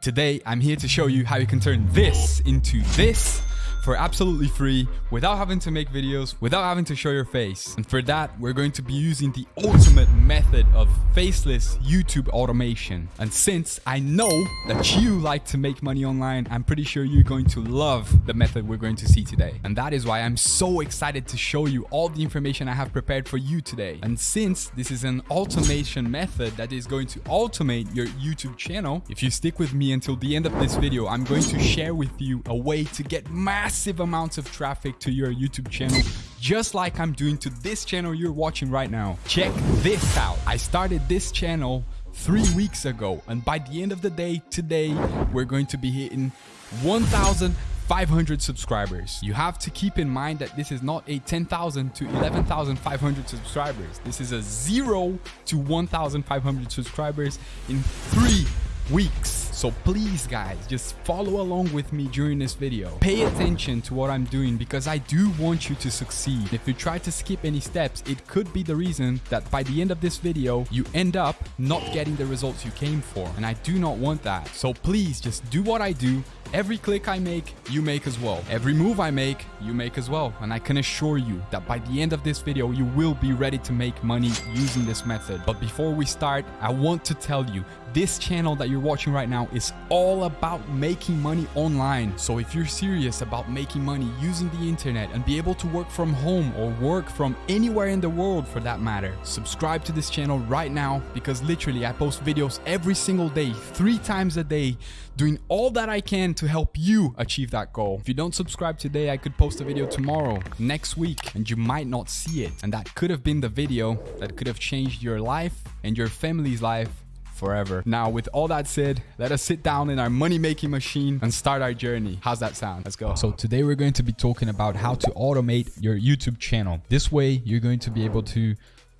Today, I'm here to show you how you can turn this into this for absolutely free without having to make videos, without having to show your face. And for that, we're going to be using the ultimate method of faceless YouTube automation. And since I know that you like to make money online, I'm pretty sure you're going to love the method we're going to see today. And that is why I'm so excited to show you all the information I have prepared for you today. And since this is an automation method that is going to automate your YouTube channel, if you stick with me until the end of this video, I'm going to share with you a way to get massive massive amounts of traffic to your YouTube channel, just like I'm doing to this channel you're watching right now. Check this out. I started this channel three weeks ago, and by the end of the day today, we're going to be hitting 1,000 500 subscribers. You have to keep in mind that this is not a 10,000 to 11,500 subscribers. This is a 0 to 1,500 subscribers in three weeks. So please guys, just follow along with me during this video. Pay attention to what I'm doing because I do want you to succeed. If you try to skip any steps, it could be the reason that by the end of this video, you end up not getting the results you came for. And I do not want that. So please just do what I do Every click I make, you make as well. Every move I make, you make as well. And I can assure you that by the end of this video, you will be ready to make money using this method. But before we start, I want to tell you, this channel that you're watching right now is all about making money online. So if you're serious about making money using the internet and be able to work from home or work from anywhere in the world for that matter, subscribe to this channel right now because literally I post videos every single day, three times a day, doing all that I can to help you achieve that goal. If you don't subscribe today, I could post a video tomorrow, next week, and you might not see it. And that could have been the video that could have changed your life and your family's life forever. Now, with all that said, let us sit down in our money-making machine and start our journey. How's that sound? Let's go. So today we're going to be talking about how to automate your YouTube channel. This way, you're going to be able to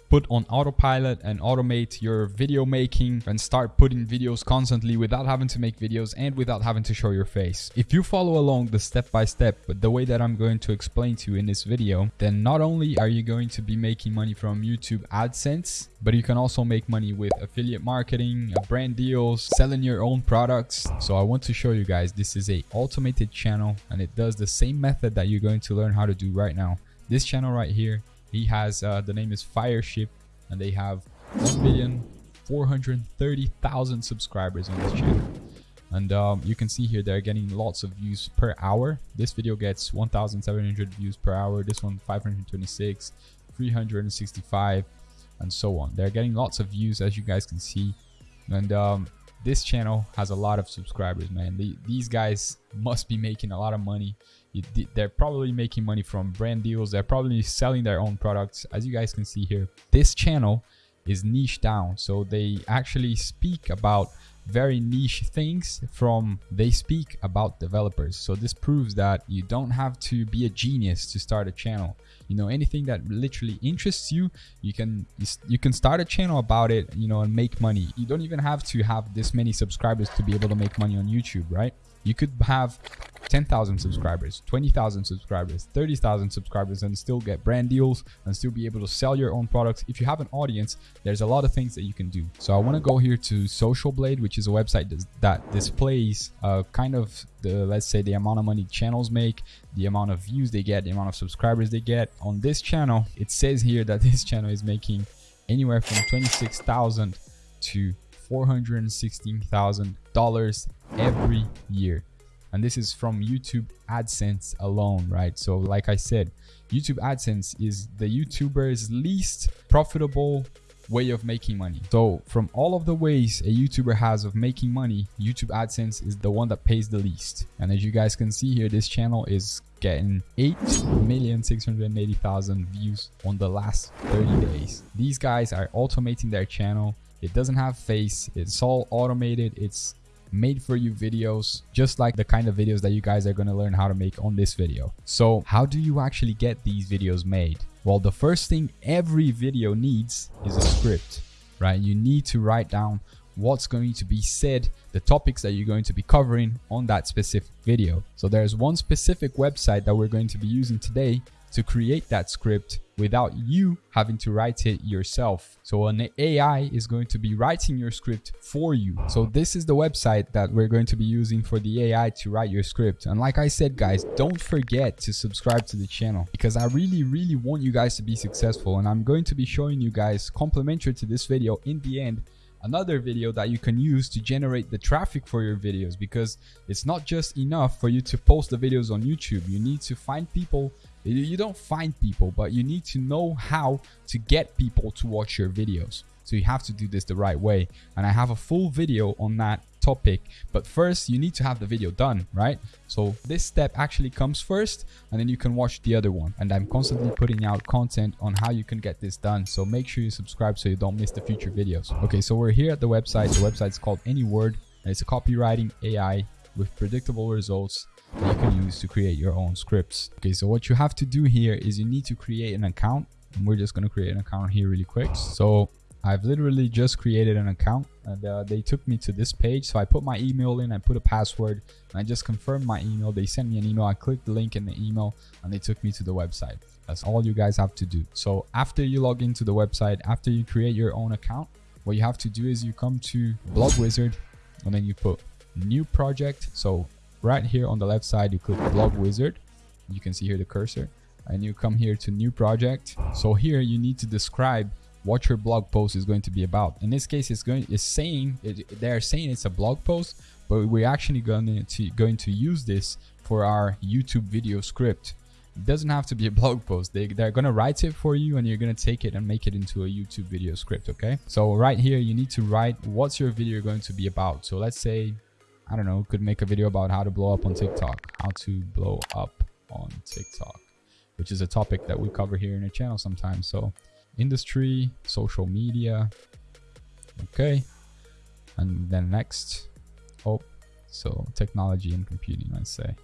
put on autopilot and automate your video making and start putting videos constantly without having to make videos and without having to show your face. If you follow along the step by step, but the way that I'm going to explain to you in this video, then not only are you going to be making money from YouTube AdSense, but you can also make money with affiliate marketing, uh, brand deals, selling your own products. So I want to show you guys, this is a automated channel and it does the same method that you're going to learn how to do right now. This channel right here he has uh, the name is Fireship, and they have 1 million 430,000 subscribers on this channel. And um, you can see here they're getting lots of views per hour. This video gets 1,700 views per hour. This one 526, 365, and so on. They're getting lots of views as you guys can see. And um, this channel has a lot of subscribers, man. These guys must be making a lot of money they're probably making money from brand deals. They're probably selling their own products. As you guys can see here this channel is niche down. So they actually speak about very niche things from they speak about developers. So this proves that you don't have to be a genius to start a channel. You know anything that literally interests you you can you can start a channel about it you know and make money. You don't even have to have this many subscribers to be able to make money on youtube right you could have 10,000 subscribers, 20,000 subscribers, 30,000 subscribers and still get brand deals and still be able to sell your own products. If you have an audience, there's a lot of things that you can do. So I want to go here to Social Blade, which is a website that displays uh, kind of the, let's say the amount of money channels make, the amount of views they get, the amount of subscribers they get. On this channel, it says here that this channel is making anywhere from 26,000 to $416,000 every year. And this is from YouTube AdSense alone, right? So like I said, YouTube AdSense is the YouTuber's least profitable way of making money. So from all of the ways a YouTuber has of making money, YouTube AdSense is the one that pays the least. And as you guys can see here, this channel is getting 8,680,000 views on the last 30 days. These guys are automating their channel it doesn't have face. It's all automated. It's made for you videos, just like the kind of videos that you guys are going to learn how to make on this video. So how do you actually get these videos made? Well, the first thing every video needs is a script, right? You need to write down what's going to be said, the topics that you're going to be covering on that specific video. So there's one specific website that we're going to be using today to create that script without you having to write it yourself. So an AI is going to be writing your script for you. So this is the website that we're going to be using for the AI to write your script. And like I said, guys, don't forget to subscribe to the channel because I really, really want you guys to be successful. And I'm going to be showing you guys complimentary to this video in the end another video that you can use to generate the traffic for your videos because it's not just enough for you to post the videos on YouTube. You need to find people. You don't find people, but you need to know how to get people to watch your videos. So you have to do this the right way. And I have a full video on that topic. But first, you need to have the video done, right? So this step actually comes first, and then you can watch the other one. And I'm constantly putting out content on how you can get this done. So make sure you subscribe so you don't miss the future videos. Okay, so we're here at the website. The website is called Anyword, and it's a copywriting AI with predictable results you can use to create your own scripts. Okay, so what you have to do here is you need to create an account. And we're just going to create an account here really quick. So I've literally just created an account and uh, they took me to this page. So I put my email in, I put a password and I just confirmed my email. They sent me an email. I clicked the link in the email and they took me to the website. That's all you guys have to do. So after you log into the website, after you create your own account, what you have to do is you come to Blog Wizard and then you put new project. So right here on the left side, you click Blog Wizard. You can see here the cursor and you come here to new project. So here you need to describe what your blog post is going to be about. In this case, it's going it's saying it, they're saying it's a blog post, but we're actually going to going to use this for our YouTube video script. It doesn't have to be a blog post. They, they're going to write it for you and you're going to take it and make it into a YouTube video script, okay? So right here, you need to write what's your video going to be about. So let's say, I don't know, could make a video about how to blow up on TikTok, how to blow up on TikTok, which is a topic that we cover here in the channel sometimes. So industry, social media. Okay. And then next, oh, so technology and computing, let's say.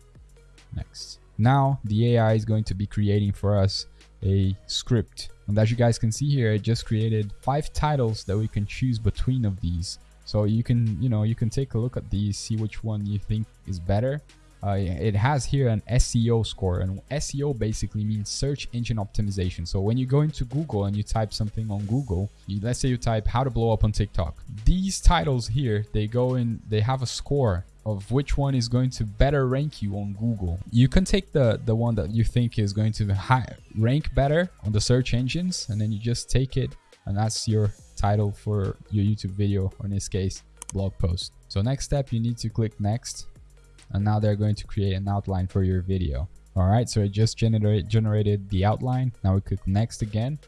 Next. Now the AI is going to be creating for us a script. And as you guys can see here, I just created five titles that we can choose between of these. So you can, you know, you can take a look at these, see which one you think is better uh, it has here an SEO score and SEO basically means search engine optimization. So when you go into Google and you type something on Google, you, let's say you type how to blow up on TikTok. These titles here, they go in, they have a score of which one is going to better rank you on Google. You can take the, the one that you think is going to rank better on the search engines and then you just take it and that's your title for your YouTube video or in this case blog post. So next step you need to click next and now they're going to create an outline for your video. All right so it just generate, generated the outline. Now we click next again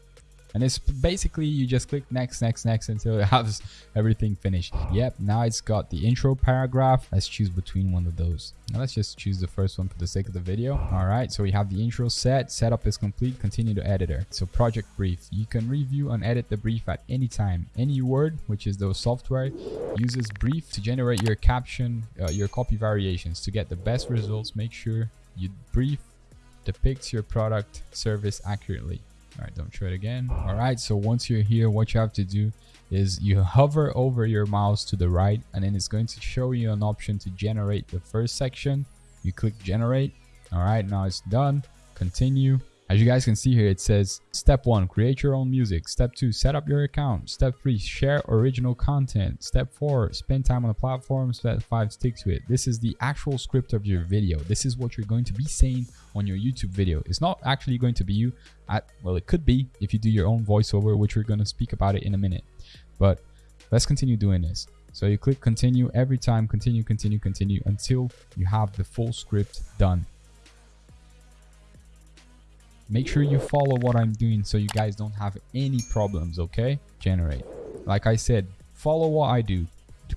and it's basically you just click next next next until it has everything finished. Yep now it's got the intro paragraph. Let's choose between one of those. Now let's just choose the first one for the sake of the video. All right so we have the intro set. Setup is complete. Continue to editor so project brief. You can review and edit the brief at any time. Anyword which is the software uses brief to generate your caption uh, your copy variations. To get the best results make sure you brief depicts your product service accurately all right don't show it again. All right so once you're here what you have to do is you hover over your mouse to the right and then it's going to show you an option to generate the first section. You click generate. All right now it's done. Continue as you guys can see here, it says step one, create your own music. Step two, set up your account. Step three, share original content. Step four, spend time on the platform. Step five, stick to it. This is the actual script of your video. This is what you're going to be saying on your YouTube video. It's not actually going to be you at, well, it could be if you do your own voiceover, which we're going to speak about it in a minute. But let's continue doing this. So you click continue every time, continue, continue, continue until you have the full script done make sure you follow what i'm doing so you guys don't have any problems okay? Generate. Like i said follow what i do.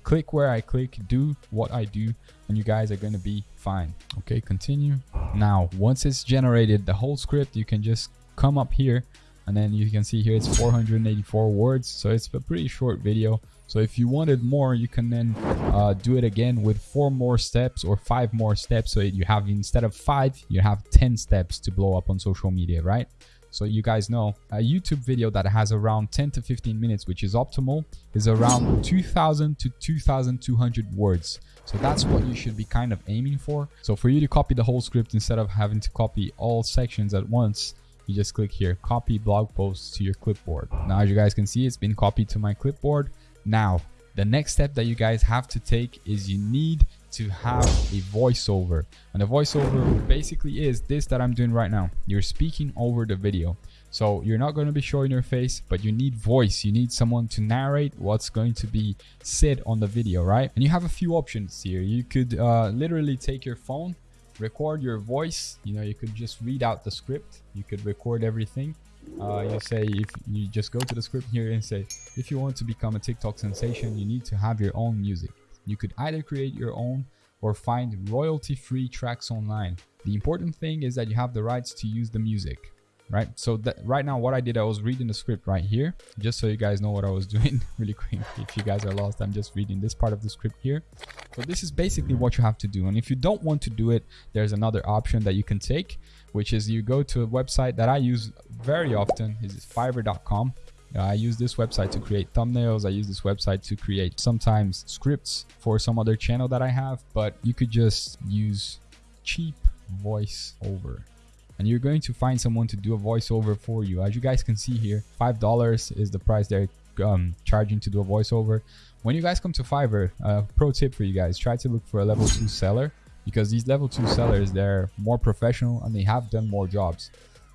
Click where i click do what i do and you guys are going to be fine okay? Continue. Now once it's generated the whole script you can just come up here and then you can see here it's 484 words so it's a pretty short video so if you wanted more, you can then uh, do it again with four more steps or five more steps. So you have instead of five, you have 10 steps to blow up on social media, right? So you guys know a YouTube video that has around 10 to 15 minutes, which is optimal, is around 2000 to 2200 words. So that's what you should be kind of aiming for. So for you to copy the whole script instead of having to copy all sections at once, you just click here, copy blog posts to your clipboard. Now, as you guys can see, it's been copied to my clipboard. Now, the next step that you guys have to take is you need to have a voiceover. And the voiceover basically is this that i'm doing right now. You're speaking over the video. So you're not going to be showing your face but you need voice. You need someone to narrate what's going to be said on the video right? And you have a few options here. You could uh, literally take your phone record your voice. You know you could just read out the script. You could record everything. Uh, you say if you just go to the script here and say if you want to become a tiktok sensation you need to have your own music. You could either create your own or find royalty-free tracks online. The important thing is that you have the rights to use the music, right? So that right now what I did, I was reading the script right here, just so you guys know what I was doing really quick. If you guys are lost, I'm just reading this part of the script here. So this is basically what you have to do. And if you don't want to do it, there's another option that you can take, which is you go to a website that I use very often, is fiverr.com. Uh, I use this website to create thumbnails. I use this website to create sometimes scripts for some other channel that I have, but you could just use cheap voiceover and you're going to find someone to do a voiceover for you. As you guys can see here, $5 is the price they're um, charging to do a voiceover. When you guys come to Fiverr, uh, pro tip for you guys, try to look for a level two seller because these level two sellers, they're more professional and they have done more jobs.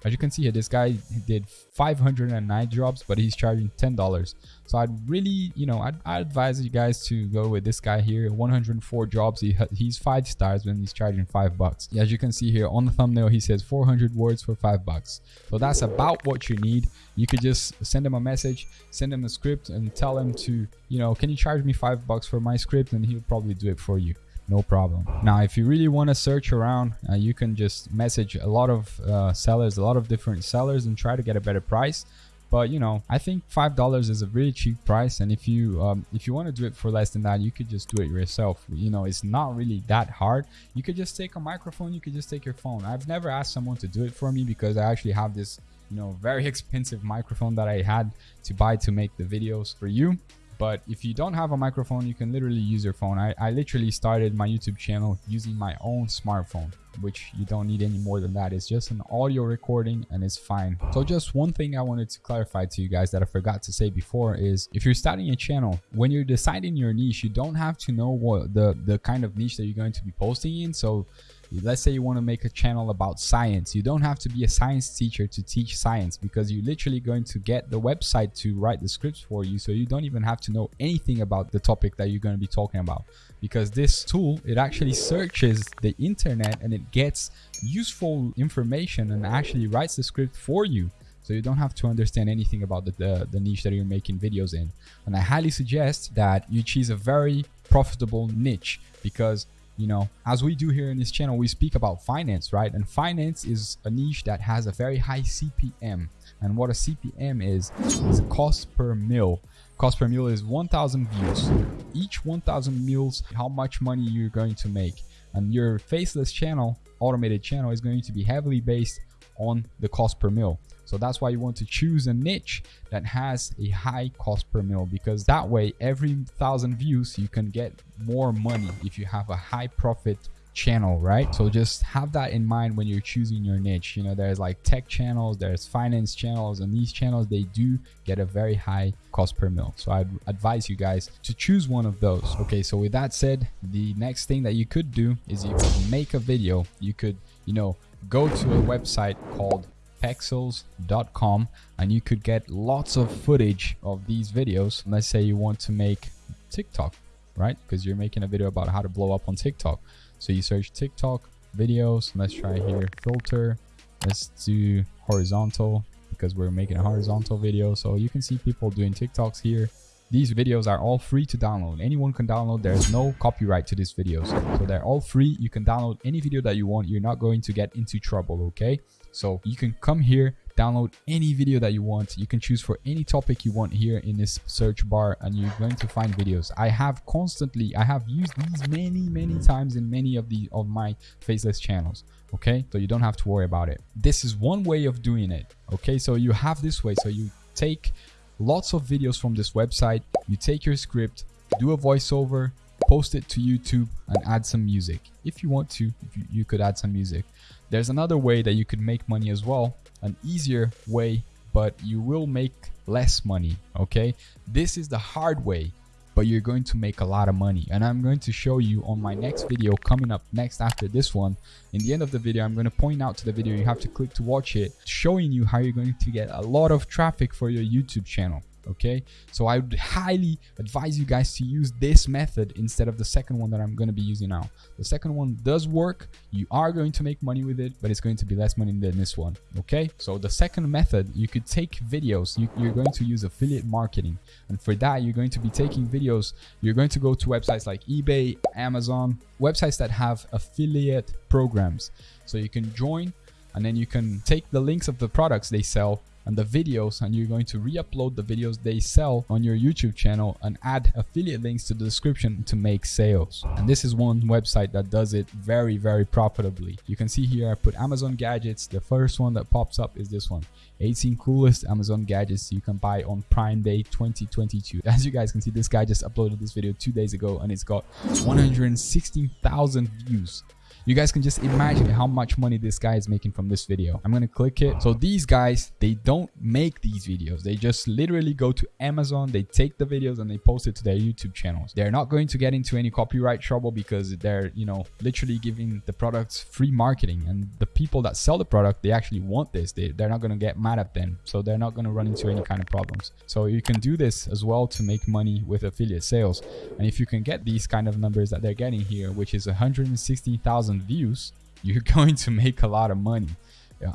As you can see here, this guy did 509 jobs, but he's charging $10. So I'd really, you know, I'd, I'd, advise you guys to go with this guy here. 104 jobs. He, he's five stars when he's charging five bucks. As you can see here on the thumbnail, he says 400 words for five bucks. So that's about what you need. You could just send him a message, send him a script and tell him to, you know, can you charge me five bucks for my script? And he'll probably do it for you no problem. Now if you really want to search around uh, you can just message a lot of uh, sellers a lot of different sellers and try to get a better price. But you know i think five dollars is a really cheap price. And if you um, if you want to do it for less than that you could just do it yourself. You know it's not really that hard. You could just take a microphone. You could just take your phone. I've never asked someone to do it for me because i actually have this you know very expensive microphone that i had to buy to make the videos for you but if you don't have a microphone, you can literally use your phone. I, I literally started my YouTube channel using my own smartphone, which you don't need any more than that. It's just an audio recording and it's fine. So just one thing I wanted to clarify to you guys that I forgot to say before is if you're starting a channel, when you're deciding your niche, you don't have to know what the, the kind of niche that you're going to be posting in. So let's say you want to make a channel about science. You don't have to be a science teacher to teach science because you're literally going to get the website to write the scripts for you so you don't even have to know anything about the topic that you're going to be talking about. Because this tool it actually searches the internet and it gets useful information and actually writes the script for you. So you don't have to understand anything about the, the, the, niche that you're making videos in. And I highly suggest that you choose a very profitable niche because you know as we do here in this channel we speak about finance right? And finance is a niche that has a very high cpm and what a cpm is is cost per mil. Cost per mil is 1000 views. Each 1000 mils how much money you're going to make. And your faceless channel automated channel is going to be heavily based on the cost per mil so that's why you want to choose a niche that has a high cost per mil because that way every thousand views you can get more money if you have a high profit channel right? So just have that in mind when you're choosing your niche. You know there's like tech channels there's finance channels and these channels they do get a very high cost per mil. So i'd advise you guys to choose one of those. Okay so with that said the next thing that you could do is you could make a video you could you know go to a website called pexels.com and you could get lots of footage of these videos. Let's say you want to make TikTok, right? Because you're making a video about how to blow up on TikTok. So you search TikTok videos. Let's try here filter. Let's do horizontal because we're making a horizontal video. So you can see people doing TikToks here. These videos are all free to download. Anyone can download. There's no copyright to these videos. So they're all free. You can download any video that you want. You're not going to get into trouble, okay? So you can come here, download any video that you want. You can choose for any topic you want here in this search bar and you're going to find videos. I have constantly, I have used these many, many times in many of the of my faceless channels. Okay, so you don't have to worry about it. This is one way of doing it. Okay, so you have this way. So you take lots of videos from this website, you take your script, do a voiceover, post it to YouTube and add some music. If you want to, you, could add some music. There's another way that you could make money as well, an easier way, but you will make less money, okay? This is the hard way but you're going to make a lot of money. And i'm going to show you on my next video coming up next after this one. In the end of the video i'm going to point out to the video you have to click to watch it showing you how you're going to get a lot of traffic for your youtube channel okay? So i would highly advise you guys to use this method instead of the second one that i'm going to be using now. The second one does work. You are going to make money with it but it's going to be less money than this one okay? So the second method you could take videos. You, you're going to use affiliate marketing. And for that you're going to be taking videos. You're going to go to websites like ebay amazon websites that have affiliate programs. So you can join and then you can take the links of the products they sell and the videos and you're going to re-upload the videos they sell on your YouTube channel and add affiliate links to the description to make sales. And this is one website that does it very, very profitably. You can see here I put Amazon gadgets. The first one that pops up is this one. 18 coolest Amazon gadgets you can buy on Prime Day 2022. As you guys can see, this guy just uploaded this video two days ago and it's got 116,000 views you guys can just imagine how much money this guy is making from this video. I'm gonna click it. So these guys they don't make these videos. They just literally go to amazon. They take the videos and they post it to their youtube channels. They're not going to get into any copyright trouble because they're you know literally giving the products free marketing. And the people that sell the product they actually want this. They, they're not going to get mad at them. So they're not going to run into any kind of problems. So you can do this as well to make money with affiliate sales. And if you can get these kind of numbers that they're getting here which is 160,000 views, you're going to make a lot of money.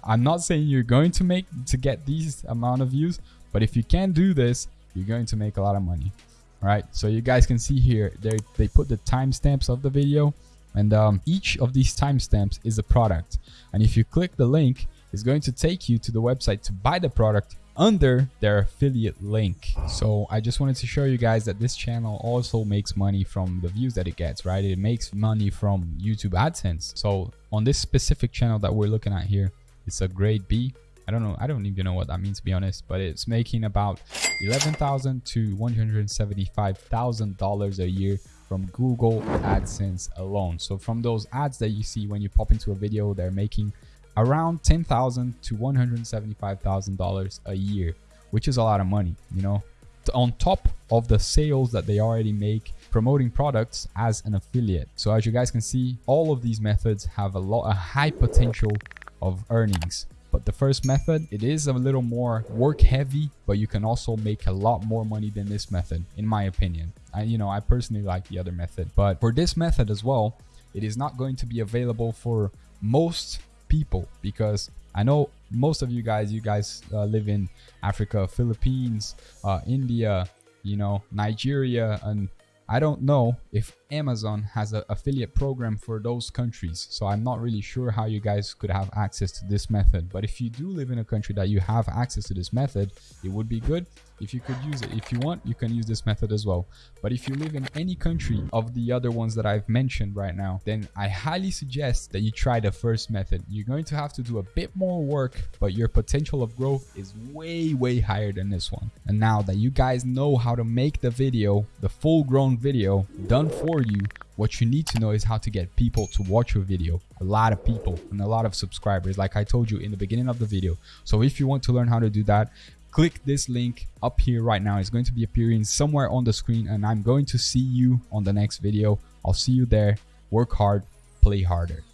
I'm not saying you're going to make to get these amount of views, but if you can do this, you're going to make a lot of money. All right, so you guys can see here, they they put the timestamps of the video, and um, each of these timestamps is a product. And if you click the link, it's going to take you to the website to buy the product under their affiliate link. So I just wanted to show you guys that this channel also makes money from the views that it gets, right? It makes money from YouTube AdSense. So on this specific channel that we're looking at here, it's a grade B. I don't know. I don't even know what that means to be honest, but it's making about 11,000 to $175,000 a year from Google AdSense alone. So from those ads that you see when you pop into a video, they're making around 10,000 to $175,000 a year, which is a lot of money, you know, on top of the sales that they already make promoting products as an affiliate. So as you guys can see, all of these methods have a lot, a high potential of earnings. But the first method, it is a little more work heavy, but you can also make a lot more money than this method, in my opinion. I, you know, I personally like the other method, but for this method as well, it is not going to be available for most people because I know most of you guys, you guys uh, live in Africa, Philippines, uh, India, you know, Nigeria, and I don't know if Amazon has an affiliate program for those countries. So I'm not really sure how you guys could have access to this method. But if you do live in a country that you have access to this method, it would be good if you could use it. If you want, you can use this method as well. But if you live in any country of the other ones that I've mentioned right now, then I highly suggest that you try the first method. You're going to have to do a bit more work, but your potential of growth is way, way higher than this one. And now that you guys know how to make the video, the full grown video done for you, what you need to know is how to get people to watch your video a lot of people and a lot of subscribers like i told you in the beginning of the video so if you want to learn how to do that click this link up here right now. It's going to be appearing somewhere on the screen and i'm going to see you on the next video. I'll see you there. Work hard play harder